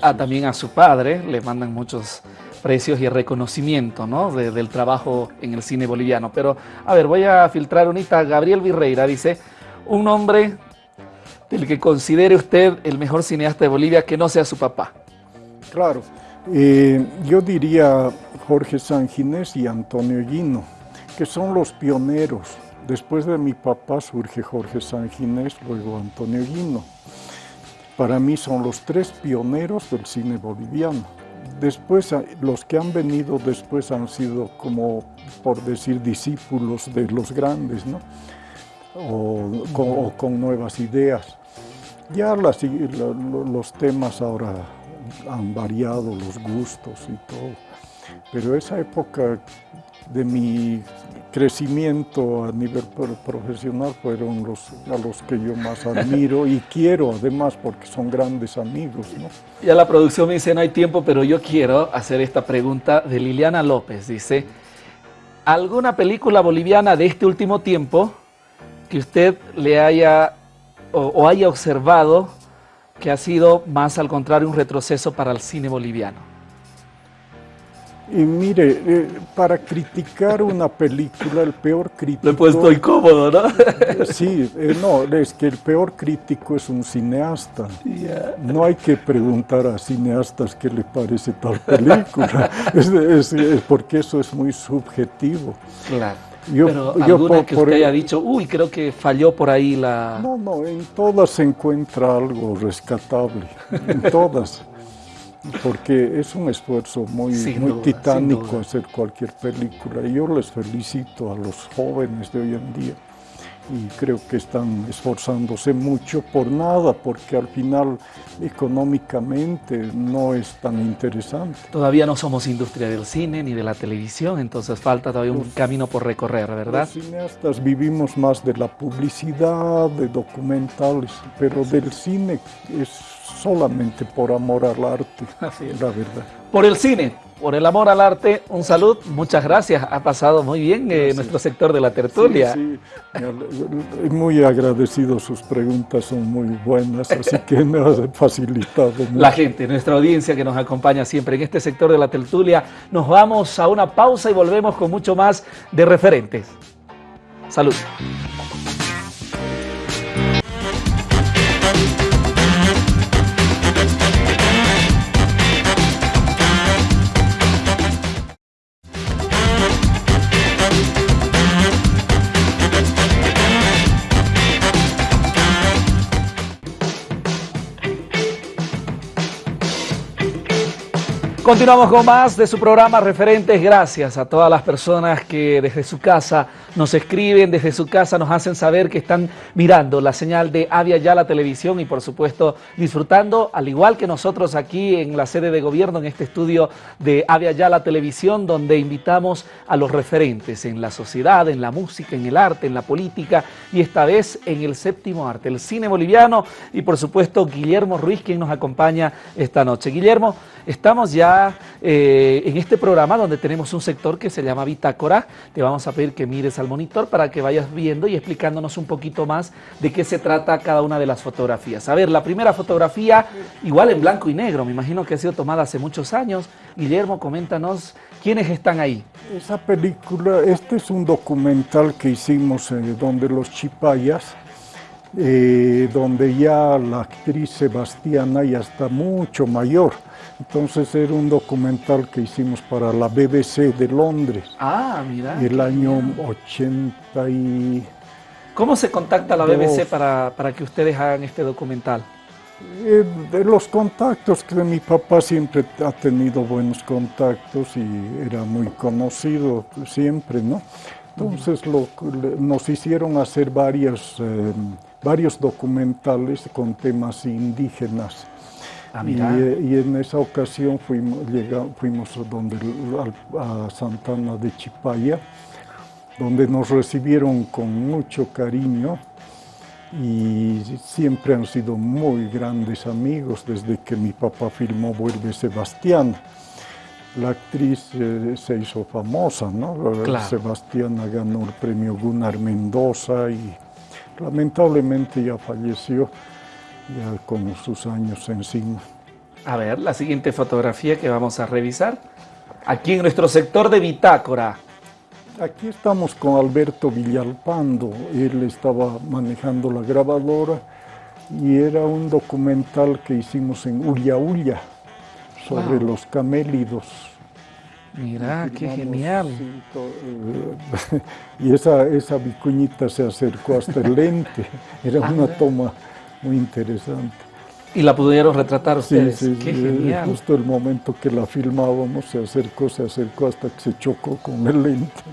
A, también a su padre, le mandan muchos precios y reconocimiento ¿no? del trabajo en el cine boliviano. Pero, a ver, voy a filtrar unita. Gabriel Virreira dice, un hombre del que considere usted el mejor cineasta de Bolivia que no sea su papá. Claro, Eh, yo diría Jorge Sanginés y Antonio Gino, que son los pioneros. Después de mi papá surge Jorge Sanginés, luego Antonio Gino. Para mí son los tres pioneros del cine boliviano. Después, los que han venido después han sido como, por decir, discípulos de los grandes, ¿no? O con, nuevas ideas. Ya los temas ahora han variado, los gustos y todo. Pero esa época de mi crecimiento a nivel profesional fueron los a los que yo más (laughs) admiro y quiero además porque son grandes amigos. ¿no? Ya la producción me dice no hay tiempo, pero yo quiero hacer esta pregunta de Liliana López. Dice, ¿alguna película boliviana de este último tiempo que usted le haya o haya observado que ha sido más al contrario un retroceso para el cine boliviano? Y mire, eh, para criticar una película, el peor crítico... Lo he puesto incómodo, ¿no? (laughs) sí, eh, no, es que el peor crítico es un cineasta. No hay que preguntar a cineastas qué le parece tal película, (laughs) es, porque eso es muy subjetivo. Claro. Yo, Pero alguna que usted haya dicho, uy, creo que falló por ahí la... No, no, en todas se encuentra algo rescatable, en (laughs) todas porque es un esfuerzo muy, muy titánico hacer cualquier película y yo les felicito a los jóvenes de hoy en día y creo que están esforzándose mucho por nada, porque al final económicamente no es tan interesante. Todavía no somos industria del cine ni de la televisión, entonces falta todavía un camino por recorrer, ¿verdad? Los cineastas vivimos más de la publicidad, de documentales, pero del cine es solamente por amor al arte, Así es. la verdad. Por el cine, por el amor al arte, un salud, muchas gracias, ha pasado muy bien eh, nuestro sector de la tertulia. Sí, sí. muy agradecido, sus preguntas son muy buenas, así que me ha facilitado. La gente, nuestra audiencia que nos acompaña siempre en este sector de la tertulia, nos vamos a una pausa y volvemos con mucho más de referentes. Salud. Continuamos con más de su programa Referentes. Gracias a todas las personas que desde su casa nos escriben, desde su casa nos hacen saber que están mirando la señal de Avia Ya Televisión y por supuesto disfrutando, al igual que nosotros aquí en la sede de gobierno, en este estudio de Avia Ya Televisión, donde invitamos a los referentes en la sociedad, en la música, en el arte, en la política y esta vez en el séptimo arte, el cine boliviano y por supuesto Guillermo Ruiz, quien nos acompaña esta noche. Guillermo, estamos ya eh, en este programa donde tenemos un sector que se llama Bitácora. Te vamos a pedir que mires al monitor para que vayas viendo y explicándonos un poquito más de qué se trata cada una de las fotografías. A ver, la primera fotografía, igual en blanco y negro, me imagino que ha sido tomada hace muchos años. Guillermo, coméntanos quiénes están ahí. Esa película, este es un documental que hicimos eh, donde los chipayas, eh, donde ya la actriz Sebastiana ya está mucho mayor entonces era un documental que hicimos para la BBC de Londres. Ah, mira. El año 80 y... ¿Cómo se contacta la BBC para, que ustedes hagan este documental? Eh, de los contactos que mi papá siempre ha tenido buenos contactos y era muy conocido siempre, ¿no? Entonces nos hicieron hacer varios, eh, varios documentales con temas indígenas. Ah, y, en esa ocasión fuimos, fuimos donde, a Santana de Chipaya, donde nos recibieron con mucho cariño y siempre han sido muy grandes amigos desde que mi papá filmó Vuelve Sebastián. La actriz eh, se hizo famosa, ¿no? Sebastiana ganó el premio Gunnar Mendoza y lamentablemente ya falleció ya con sus años encima. A ver, la siguiente fotografía que vamos a revisar. Aquí en nuestro sector de bitácora. Aquí estamos con Alberto Villalpando. Él estaba manejando la grabadora y era un documental que hicimos en Ulla Ulla sobre los camélidos. Mira, qué genial. Eh, (laughs) y esa, esa vicuñita se acercó hasta el lente. (laughs) Era una ah, toma muy interesante. ¿Y la pudieron retratar ustedes? Sí, sí, Qué genial. Justo el momento que la filmábamos se acercó, se acercó hasta que se chocó con el lente.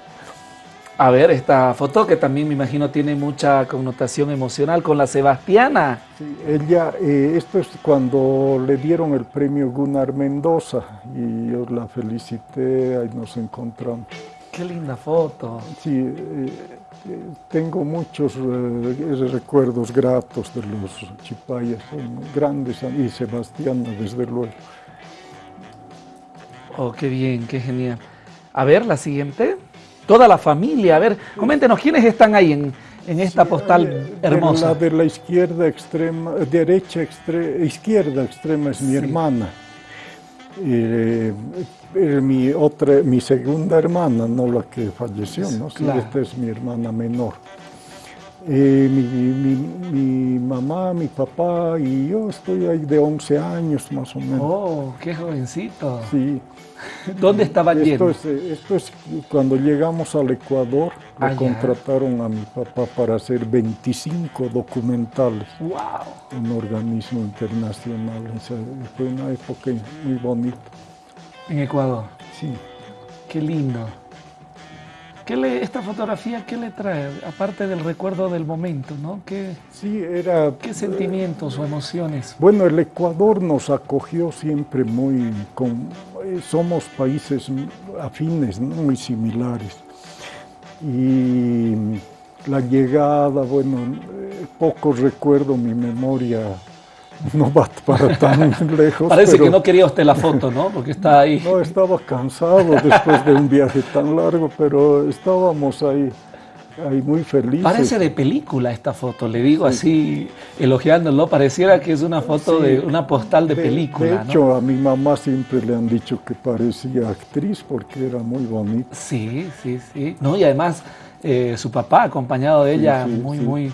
A ver, esta foto que también me imagino tiene mucha connotación emocional con la Sebastiana. Sí, ella, eh, esto es cuando le dieron el premio Gunnar Mendoza y yo la felicité, ahí nos encontramos. Qué linda foto. Sí, eh, eh, tengo muchos recuerdos gratos de los chipayas, son grandes, y Sebastiana desde luego. Oh, qué bien, qué genial. A ver, la siguiente toda la familia. A ver, coméntenos, ¿quiénes están ahí en, esta postal hermosa? La de la izquierda extrema, derecha extrema, izquierda extrema es mi hermana. Eh, eh, mi, otra, mi segunda hermana, no la que falleció, ¿no? esta es mi hermana menor. Eh, mi, mamá, mi papá y yo estoy ahí de 11 años más o menos. ¡Oh, qué jovencito! Sí. (laughs) ¿Dónde estaba esto es, esto es cuando llegamos al Ecuador, ah, contrataron a mi papá para hacer 25 documentales. ¡Wow! Un organismo internacional. fue una época muy bonita. ¿En Ecuador? Sí. Qué lindo. ¿Qué le, esta fotografía, ¿qué le trae? Aparte del recuerdo del momento, ¿no? ¿Qué, sí, era... ¿Qué sentimientos o emociones? Bueno, el Ecuador nos acogió siempre muy... Con, eh, somos países afines, muy similares. Y la llegada, bueno, eh, poco recuerdo mi memoria no va para tan (laughs) lejos. Parece que no quería usted la foto, ¿no? Porque está ahí. No, estaba cansado después de un viaje tan largo, pero estábamos ahí, ahí muy felices. Parece de película esta foto, le digo así, elogiándolo, pareciera que es una foto de una postal de, película. De hecho, a mi mamá siempre le han dicho que parecía actriz porque era muy bonita. Sí, sí, sí. No, y además eh, su papá acompañado de ella, muy, muy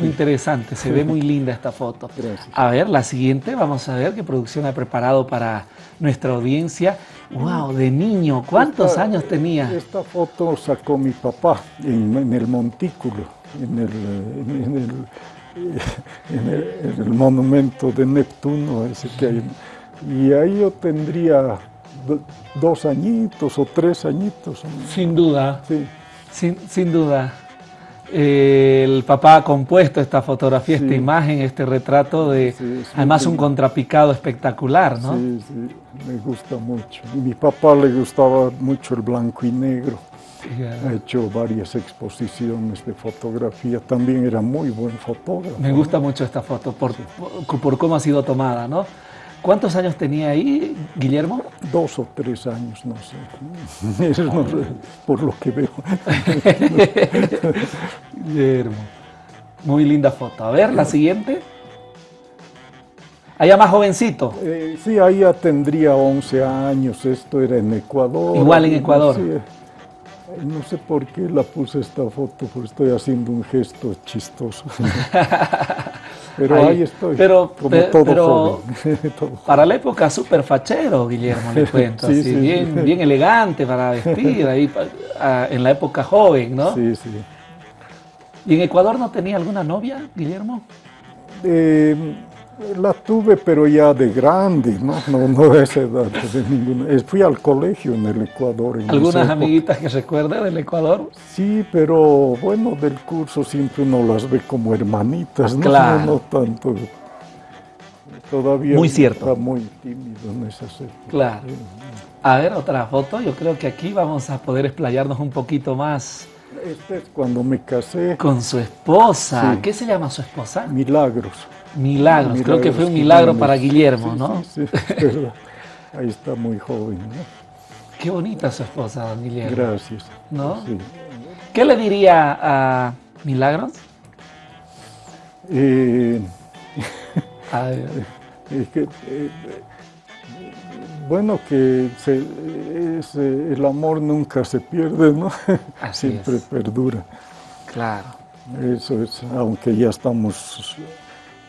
interesante, se ve muy linda esta foto. (laughs) A ver, la siguiente, vamos a ver qué producción ha preparado para nuestra audiencia. ¡Wow! De niño, ¿cuántos años tenía? Esta foto sacó mi papá en, el montículo, (laughs) en el, en el, monumento de Neptuno, ese que hay. Y ahí yo tendría dos añitos o tres añitos. Sin duda. Sí. Sin, sin duda el papá ha compuesto esta fotografía, esta imagen, este retrato de, además un contrapicado espectacular, ¿no? Sí, sí, me gusta mucho. Y mi papá le gustaba mucho el blanco y negro. Ha hecho varias exposiciones de fotografía, también era muy buen fotógrafo. Me gusta mucho esta foto por, por cómo ha sido tomada, ¿no? ¿Cuántos años tenía ahí Guillermo? Dos o tres años, no sé. (laughs) por lo que veo. (laughs) Guillermo. Muy linda foto. A ver, la siguiente. Allá más jovencito. Eh, sí, ahí ya tendría 11 años. Esto era en Ecuador. Igual en Ecuador. no sé por qué la puse esta foto, porque estoy haciendo un gesto chistoso. (laughs) Pero ahí, estoy, pero, como (laughs) todo Para la época súper fachero, Guillermo, le (laughs) cuento. así, bien, bien elegante para vestir, ahí en la época joven, ¿no? Sí, sí. ¿Y en Ecuador no tenía alguna novia, Guillermo? Eh, la tuve, pero ya de grande, ¿no? No, no de esa edad, de (laughs) ninguna. Eh, fui al colegio en el Ecuador. ¿Algunas amiguitas que recuerda del Ecuador? Sí, pero bueno, del curso siempre uno las ve como hermanitas, ¿no? Claro. No, tanto. Todavía muy cierto. está muy tímido en esa épocas. Claro. A ver, otra foto. Yo creo que aquí vamos a poder explayarnos un poquito más. Este es cuando me casé. Con su esposa. ¿Qué se llama su esposa? Milagros. Milagros, creo que fue un milagro para Guillermo, ¿no? Sí, Ahí está muy joven, ¿no? Qué bonita su esposa, don Guillermo. Gracias. ¿No? ¿Qué le diría a Milagros? Eh, (laughs) que, eh, bueno, que el amor nunca se pierde, ¿no? (laughs) Siempre perdura. Claro. Eso es, aunque ya estamos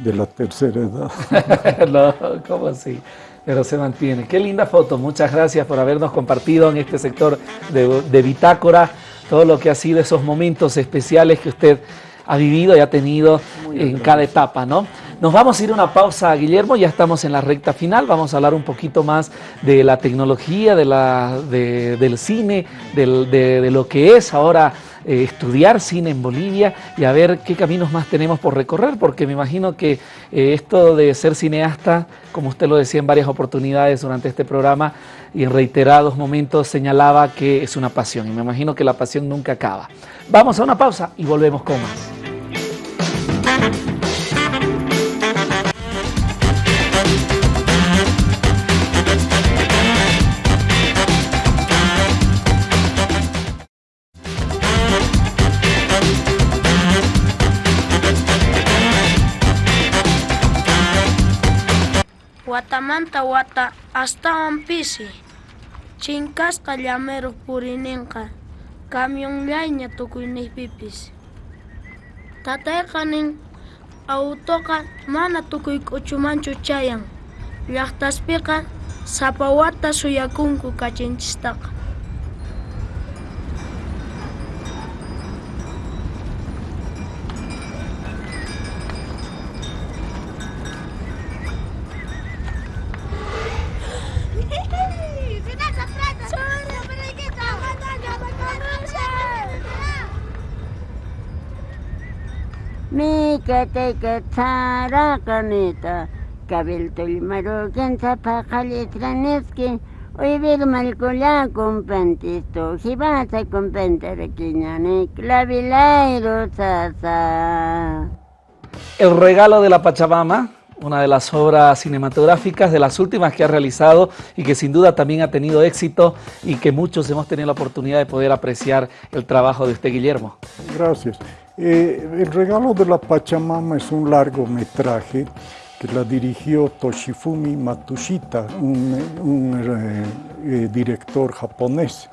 de la tercera edad. (laughs) no, ¿cómo así? Pero se mantiene. Qué linda foto. Muchas gracias por habernos compartido en este sector de, de Bitácora todo lo que ha sido esos momentos especiales que usted ha vivido y ha tenido en cada etapa, ¿no? Nos vamos a ir a una pausa, Guillermo, ya estamos en la recta final, vamos a hablar un poquito más de la tecnología, de la, del cine, de, lo que es ahora eh, estudiar cine en Bolivia y a ver qué caminos más tenemos por recorrer, porque me imagino que eh, esto de ser cineasta, como usted lo decía en varias oportunidades durante este programa y en reiterados momentos señalaba que es una pasión y me imagino que la pasión nunca acaba. Vamos a una pausa y volvemos con más. Wata astawan pisi. Chinkasqa llameruq purininqa camionllaña tukuyniypipis. Tatayqa nin autoqa mana tukuy k'uchumanchu chayan. Llaqtaspiqa sapa wata suyakunku kachinchistaqa. Compantisto, jibasa clavilairo sasa. El regalo de la Pachamama, una de las obras cinematográficas de las últimas que ha realizado y que sin duda también ha tenido éxito y que muchos hemos tenido la oportunidad de poder apreciar el trabajo de usted, Guillermo. Gracias. Eh, el regalo de la Pachamama es un largometraje que la dirigió Toshifumi Matsushita, un, eh, eh, director japonés.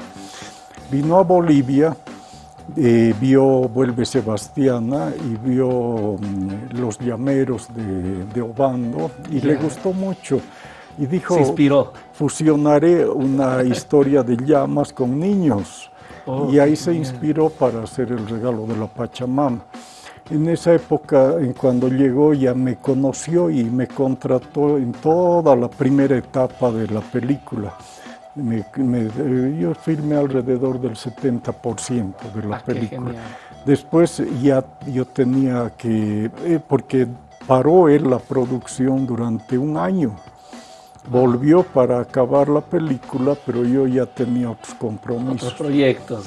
Vino a Bolivia, vio Vuelve Sebastiana y vio mm, Los Llameros de, Obando y le gustó mucho. Y dijo, Se inspiró. fusionaré una historia de llamas con niños y ahí se inspiró para hacer el regalo de la Pachamama. En esa época, cuando llegó, ya me conoció y me contrató en toda la primera etapa de la película. yo filmé alrededor del 70% de la ah, película. Después ya yo tenía que, eh, porque paró él la producción durante un año volvió para acabar la película, pero yo ya tenía otros compromisos. Otros proyectos,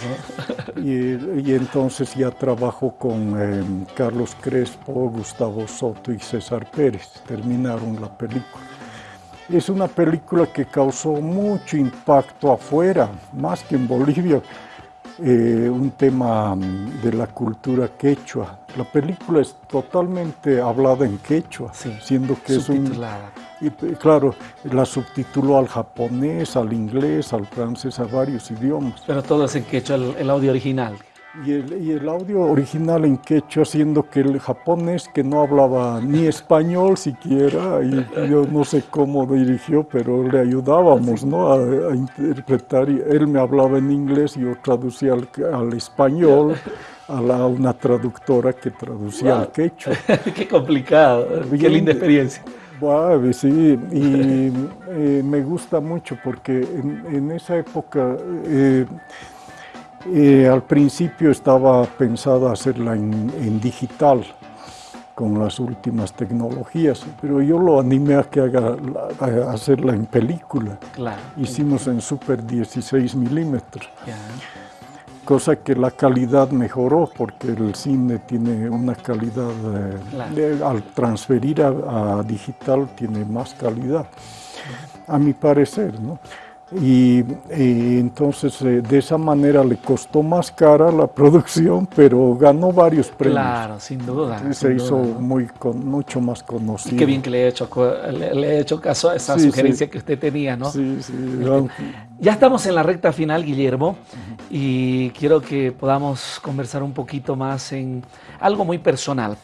¿no? (laughs) y, entonces ya trabajo con eh, Carlos Crespo, Gustavo Soto y César Pérez. Terminaron la película. Es una película que causó mucho impacto afuera, más que en Bolivia. Eh, un tema mm, de la cultura quechua. La película es totalmente hablada en quechua, siendo que es un y claro, la subtituló al japonés, al inglés, al francés, a varios idiomas. Pero todo es en quechua, el, audio original. Y el, y el, audio original en quechua, siendo que el japonés que no hablaba ni español siquiera, y yo no sé cómo dirigió, pero le ayudábamos ¿no? a, interpretar. Y él me hablaba en inglés y yo traducía al, español. A, la, una traductora que traducía al quechua. (laughs) Qué complicado, qué linda experiencia sí, y eh, me gusta mucho porque en, esa época, eh, eh, al principio estaba pensada hacerla en, digital, con las últimas tecnologías, pero yo lo animé a que haga a hacerla en película. Claro. Hicimos en Super 16 milímetros cosa que la calidad mejoró porque el cine tiene una calidad, eh, al transferir a, digital tiene más calidad, a mi parecer. ¿no? Y, entonces eh, de esa manera le costó más cara la (laughs) producción, pero ganó varios premios. Claro, sin duda. Se hizo Muy mucho más conocido. qué bien que le he hecho, le, he hecho caso a esa sugerencia que usted tenía, ¿no? Sí, sí. Ya estamos en la recta final, Guillermo, y quiero que podamos conversar un poquito más en algo muy personal.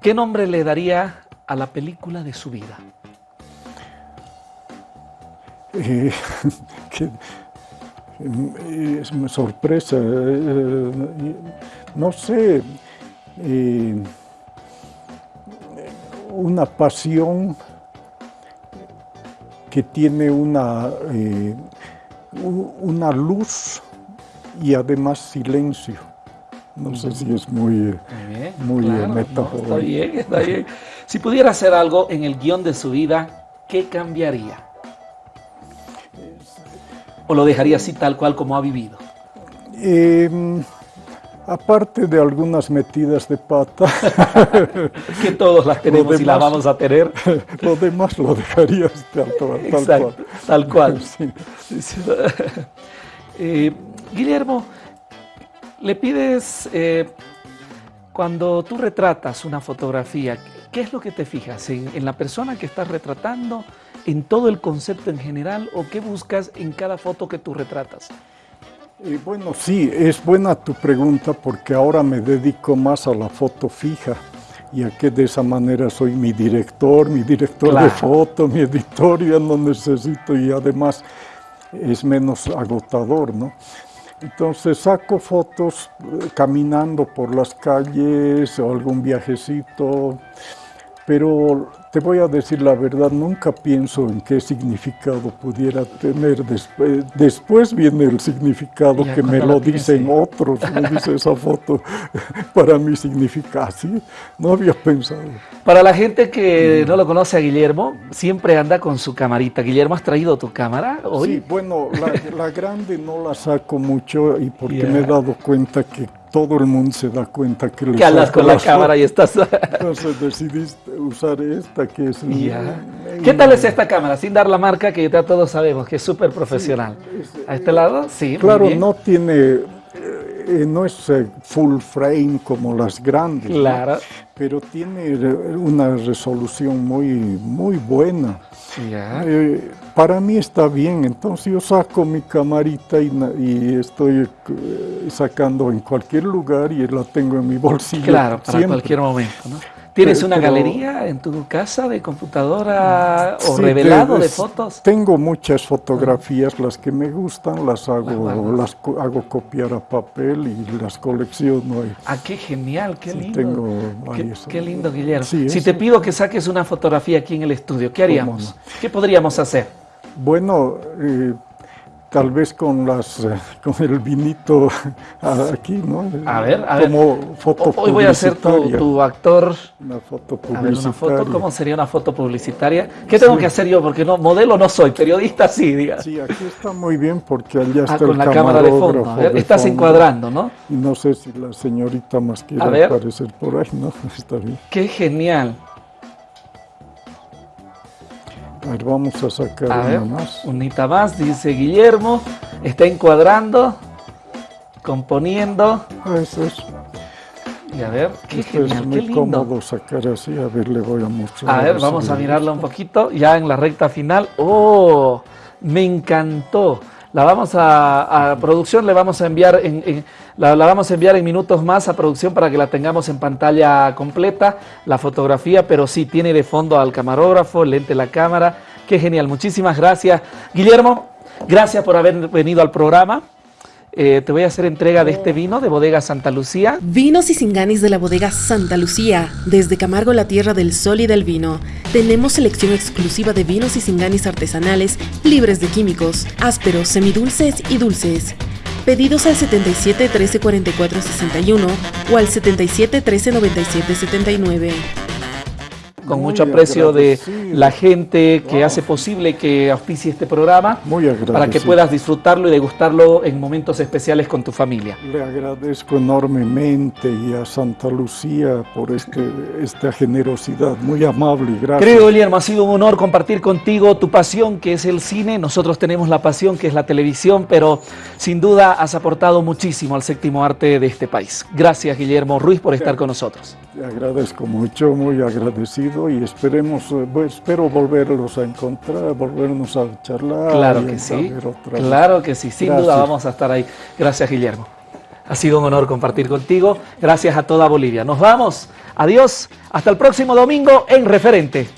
¿Qué nombre le daría a la película de su vida? (laughs) Eh, que, es una sorpresa, eh, no sé, eh, una pasión que tiene una, eh, una luz y además silencio. No sé si es muy, muy, está bien, está bien. Si pudiera hacer algo en el guion de su vida, ¿qué cambiaría? ¿O lo dejaría así tal cual como ha vivido? Em, aparte de algunas metidas de pata. (laughs) que todos las tenemos y las vamos a tener. (laughs) Lo demás lo dejaría tal, cual. Tal cual. (laughs) Eh, Guillermo, le pides, eh, cuando tú retratas una fotografía, ¿qué es lo que te fijas? ¿En, la persona que estás retratando? ¿En todo el concepto en general? ¿O qué buscas en cada foto que tú retratas? Eh, bueno, sí, es buena tu pregunta porque ahora me dedico más a la foto fija, ya que de esa manera soy mi director, mi director de foto, mi editor, ya no necesito y además es menos agotador, ¿no? Entonces saco fotos eh, caminando por las calles o algún viajecito, pero te voy a decir la verdad, nunca pienso en qué significado pudiera tener. Después, después viene el significado que me lo dicen otros, me (laughs) dice esa foto, (laughs) para mí significa así, no había pensado. Para la gente que no lo conoce a Guillermo, siempre anda con su camarita. Guillermo, ¿has traído tu cámara hoy? Sí, bueno, la, grande no la saco mucho y porque me he dado cuenta que todo el mundo se da cuenta que Que con la cámara y estás... (laughs) Entonces decidiste usar esta que es... ¿Qué tal es esta cámara? Sin dar la marca que ya todos sabemos que es súper profesional. ¿A este lado? Sí, Claro, no tiene... Eh, no es eh, full frame como las grandes. Claro. Pero tiene una resolución muy, muy buena. Eh, para mí está bien, entonces yo saco mi camarita y, estoy eh, sacando en cualquier lugar y la tengo en mi bolsillo. Claro, para cualquier momento, ¿no? ¿Tienes una galería en tu casa de computadora o revelado de, fotos? Tengo muchas fotografías, las que me gustan las hago, las hago copiar a papel y las colecciono. Ah, qué genial, qué lindo. Tengo qué, lindo, Guillermo. si te pido que saques una fotografía aquí en el estudio, ¿qué haríamos? ¿Qué podríamos hacer? Bueno, eh, tal vez con las eh, con el vinito aquí, ¿no? A ver, a Como ver. Foto Hoy voy a ser tu, actor. Una foto publicitaria. una foto, ¿Cómo sería una foto publicitaria? ¿Qué tengo que hacer yo? Porque no, modelo no soy, periodista sí, diga. Sí, aquí está muy bien porque allá ah, está con la cámara de fondo. A ver, estás encuadrando, ¿no? Y no sé si la señorita más quiere aparecer por ahí, ¿no? (laughs) Está bien. Qué genial. A ver, vamos a sacar una más. Unita más, dice Guillermo. Está encuadrando, componiendo. Ah, eso es. Y a ver, qué Esto es muy cómodo sacar así. A ver, le voy a mostrar. A ver, vamos a mirarla un poquito. Ya en la recta final. ¡Oh! Me encantó. La vamos a, producción, le vamos a enviar en, la, vamos a enviar en minutos más a producción para que la tengamos en pantalla completa, la fotografía, pero sí, tiene de fondo al camarógrafo, lente la cámara. Qué genial, muchísimas gracias. Guillermo, gracias por haber venido al programa. Eh, te voy a hacer entrega de este vino de Bodega Santa Lucía. Vinos y singanis de la Bodega Santa Lucía. Desde Camargo, la tierra del sol y del vino. Tenemos selección exclusiva de vinos y singanis artesanales, libres de químicos, ásperos, semidulces y dulces. Pedidos al 77 13 44 61 o al 77 13 97 79 con mucho aprecio de la gente que hace posible que auspicie este programa, para que puedas disfrutarlo y degustarlo en momentos especiales con tu familia. Le agradezco enormemente y a Santa Lucía por este, esta generosidad, muy amable, gracias. Querido Guillermo, ha sido un honor compartir contigo tu pasión que es el cine, nosotros tenemos la pasión que es la televisión, pero sin duda has aportado muchísimo al séptimo arte de este país. Gracias Guillermo Ruiz por estar con nosotros. Te agradezco mucho, muy agradecido y esperemos, eh, espero volverlos a encontrar, volvernos a charlar. Claro que sí, claro que sí, sin duda vamos a estar ahí. Gracias Guillermo. Ha sido un honor compartir contigo. Gracias a toda Bolivia. Nos vamos. Adiós. Hasta el próximo domingo en Referente.